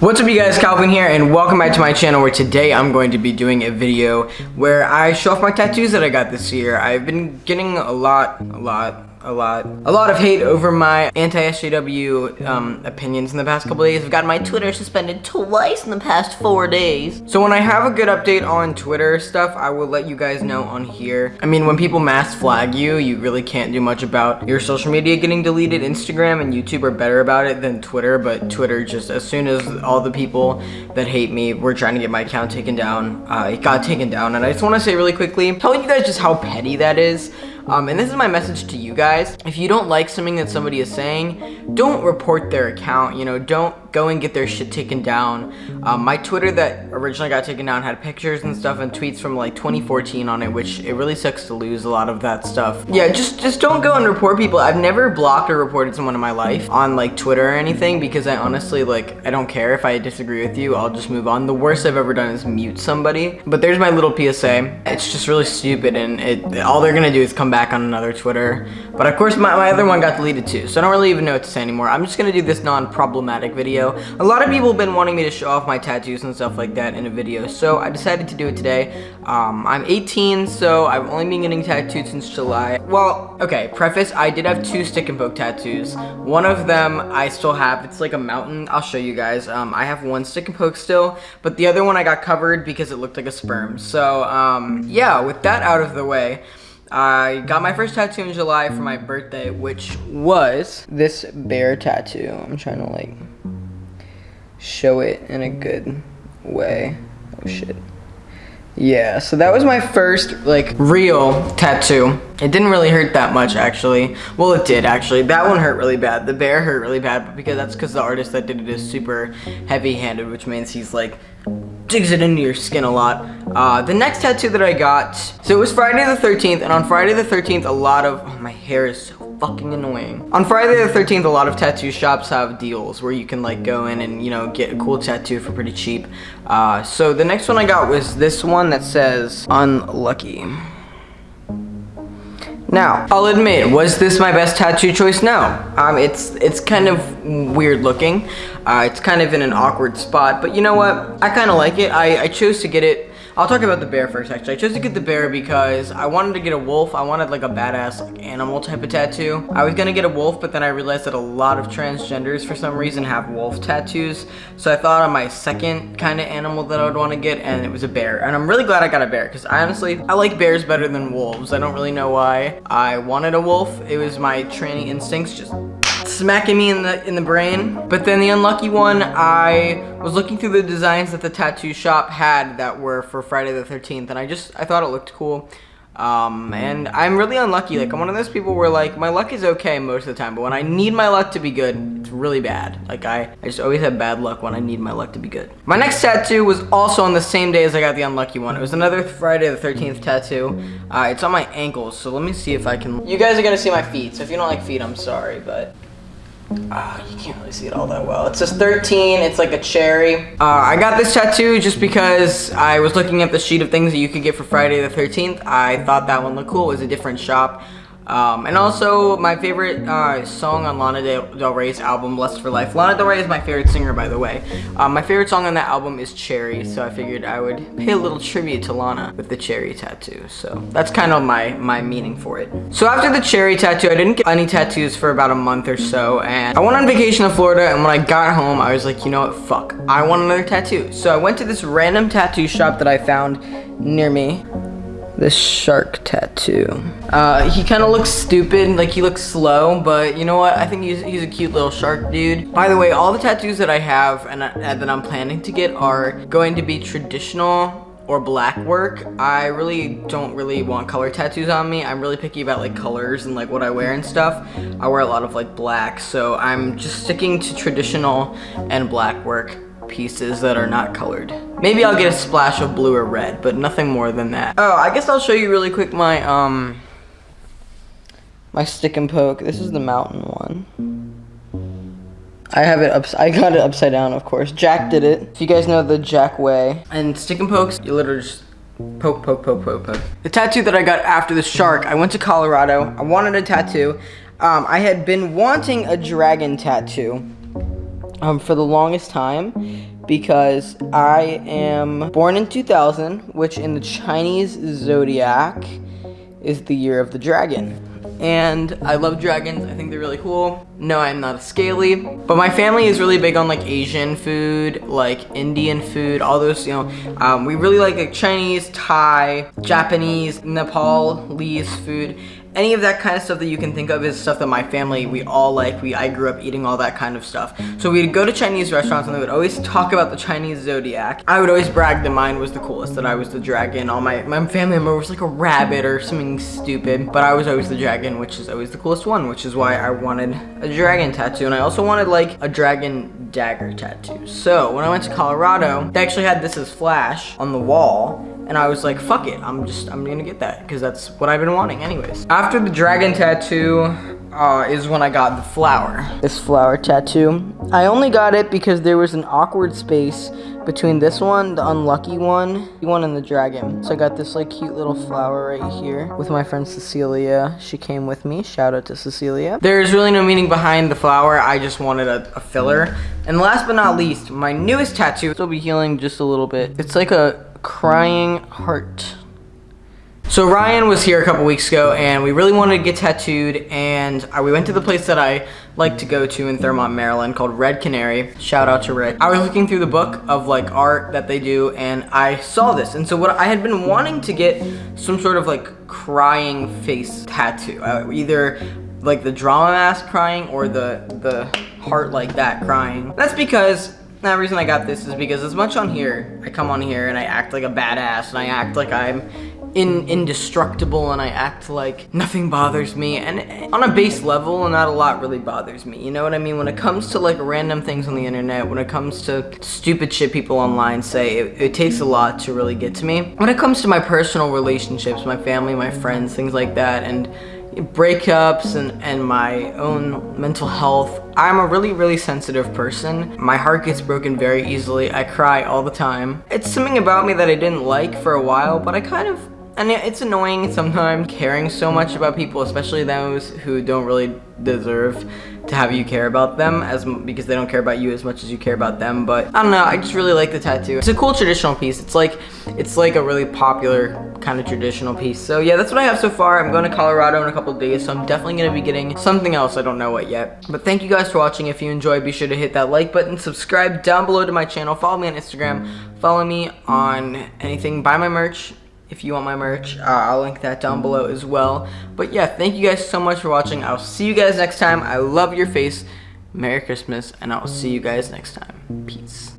What's up you guys, Calvin here, and welcome back to my channel where today I'm going to be doing a video where I show off my tattoos that I got this year. I've been getting a lot, a lot, a lot, a lot of hate over my anti-SJW um, opinions in the past couple days. I've gotten my Twitter suspended twice in the past four days. So when I have a good update on Twitter stuff, I will let you guys know on here. I mean, when people mass flag you, you really can't do much about your social media getting deleted. Instagram and YouTube are better about it than Twitter, but Twitter just, as soon as all the people that hate me were trying to get my account taken down, uh, it got taken down. And I just want to say really quickly, telling you guys just how petty that is. Um, and this is my message to you guys. If you don't like something that somebody is saying, don't report their account. You know, don't go and get their shit taken down. Um, my Twitter that originally got taken down had pictures and stuff and tweets from like 2014 on it, which it really sucks to lose a lot of that stuff. Yeah, just just don't go and report people. I've never blocked or reported someone in my life on like Twitter or anything because I honestly like I don't care if I disagree with you. I'll just move on. The worst I've ever done is mute somebody. But there's my little PSA. It's just really stupid and it all they're gonna do is come back on another Twitter. But of course my, my other one got deleted too, so I don't really even know what to say anymore. I'm just gonna do this non-problematic video. A lot of people have been wanting me to show off my tattoos and stuff like that in a video, so I decided to do it today. Um, I'm 18, so I've only been getting tattooed since July. Well, okay, preface, I did have two stick and poke tattoos. One of them I still have, it's like a mountain. I'll show you guys. Um, I have one stick and poke still, but the other one I got covered because it looked like a sperm. So, um, yeah, with that out of the way, I got my first tattoo in July for my birthday, which was this bear tattoo. I'm trying to like show it in a good way. Oh shit. Yeah, so that was my first, like, real tattoo. It didn't really hurt that much, actually. Well, it did, actually. That one hurt really bad. The bear hurt really bad, but because that's because the artist that did it is super heavy-handed, which means he's, like, digs it into your skin a lot. Uh, the next tattoo that I got, so it was Friday the 13th, and on Friday the 13th, a lot of, oh, my hair is so fucking annoying. On Friday the 13th, a lot of tattoo shops have deals where you can like go in and, you know, get a cool tattoo for pretty cheap. Uh, so the next one I got was this one that says unlucky. Now, I'll admit, was this my best tattoo choice? No. Um, it's it's kind of weird looking. Uh, it's kind of in an awkward spot, but you know what? I kind of like it. I, I chose to get it I'll talk about the bear first, actually. I chose to get the bear because I wanted to get a wolf. I wanted like a badass like, animal type of tattoo. I was gonna get a wolf, but then I realized that a lot of transgenders for some reason have wolf tattoos. So I thought on my second kind of animal that I would want to get, and it was a bear. And I'm really glad I got a bear because I honestly, I like bears better than wolves. I don't really know why I wanted a wolf. It was my training instincts just smacking me in the in the brain. But then the unlucky one, I was looking through the designs that the tattoo shop had that were for Friday the 13th, and I just I thought it looked cool. Um, and I'm really unlucky. Like, I'm one of those people where, like, my luck is okay most of the time, but when I need my luck to be good, it's really bad. Like, I, I just always have bad luck when I need my luck to be good. My next tattoo was also on the same day as I got the unlucky one. It was another Friday the 13th tattoo. Uh, it's on my ankles, so let me see if I can... You guys are gonna see my feet, so if you don't like feet, I'm sorry, but... Uh, you can't really see it all that well. It says 13, it's like a cherry. Uh, I got this tattoo just because I was looking at the sheet of things that you could get for Friday the 13th. I thought that one looked cool, it was a different shop. Um, and also, my favorite uh, song on Lana Del Rey's album, Lust for Life. Lana Del Rey is my favorite singer, by the way. Um, my favorite song on that album is Cherry, so I figured I would pay a little tribute to Lana with the cherry tattoo. So that's kind of my, my meaning for it. So after the cherry tattoo, I didn't get any tattoos for about a month or so, and I went on vacation to Florida, and when I got home, I was like, you know what, fuck, I want another tattoo. So I went to this random tattoo shop that I found near me this shark tattoo. Uh, he kind of looks stupid, like he looks slow, but you know what? I think he's, he's a cute little shark dude. By the way, all the tattoos that I have and, uh, that I'm planning to get are going to be traditional or black work. I really don't really want color tattoos on me. I'm really picky about like colors and like what I wear and stuff. I wear a lot of like black, so I'm just sticking to traditional and black work pieces that are not colored. Maybe I'll get a splash of blue or red, but nothing more than that. Oh, I guess I'll show you really quick my, um, my stick and poke. This is the mountain one. I have it up, I got it upside down, of course. Jack did it. If you guys know the Jack way. And stick and pokes, you literally just poke, poke, poke, poke, poke. The tattoo that I got after the shark, I went to Colorado. I wanted a tattoo. Um, I had been wanting a dragon tattoo um, for the longest time because I am born in 2000, which in the Chinese zodiac is the year of the dragon. And I love dragons, I think they're really cool. No, I'm not a scaly, but my family is really big on like Asian food, like Indian food, all those, you know, um, we really like like Chinese, Thai, Japanese, Nepalese food any of that kind of stuff that you can think of is stuff that my family, we all like. We I grew up eating all that kind of stuff. So we'd go to Chinese restaurants and they would always talk about the Chinese zodiac. I would always brag that mine was the coolest, that I was the dragon. All my, my family member was like a rabbit or something stupid. But I was always the dragon, which is always the coolest one, which is why I wanted a dragon tattoo. And I also wanted like a dragon dagger tattoo. So when I went to Colorado, they actually had this as flash on the wall and I was like, fuck it, I'm just, I'm gonna get that because that's what I've been wanting anyways. After the dragon tattoo uh, is when I got the flower. This flower tattoo. I only got it because there was an awkward space between this one, the unlucky one, the one and the dragon. So I got this like cute little flower right here with my friend Cecilia. She came with me. Shout out to Cecilia. There's really no meaning behind the flower. I just wanted a, a filler. And last but not least, my newest tattoo. It'll be healing just a little bit. It's like a crying heart. So Ryan was here a couple weeks ago and we really wanted to get tattooed and we went to the place that I like to go to in Thurmont, Maryland called Red Canary. Shout out to Rick. I was looking through the book of like art that they do and I saw this. And so what I had been wanting to get some sort of like crying face tattoo. Uh, either like the drama mask crying or the, the heart like that crying. That's because the reason I got this is because as much on here, I come on here and I act like a badass and I act like I'm in indestructible and I act like nothing bothers me and on a base level not a lot really bothers me you know what I mean when it comes to like random things on the internet when it comes to stupid shit people online say it, it takes a lot to really get to me when it comes to my personal relationships my family my friends things like that and breakups and, and my own mental health. I'm a really, really sensitive person. My heart gets broken very easily. I cry all the time. It's something about me that I didn't like for a while, but I kind of and it's annoying sometimes caring so much about people, especially those who don't really deserve to have you care about them as because they don't care about you as much as you care about them. But I don't know, I just really like the tattoo. It's a cool traditional piece. It's like it's like a really popular kind of traditional piece. So yeah, that's what I have so far. I'm going to Colorado in a couple days, so I'm definitely going to be getting something else. I don't know what yet. But thank you guys for watching. If you enjoyed, be sure to hit that like button, subscribe down below to my channel, follow me on Instagram, follow me on anything, buy my merch, if you want my merch. Uh, I'll link that down below as well. But yeah, thank you guys so much for watching. I'll see you guys next time. I love your face. Merry Christmas, and I'll see you guys next time. Peace.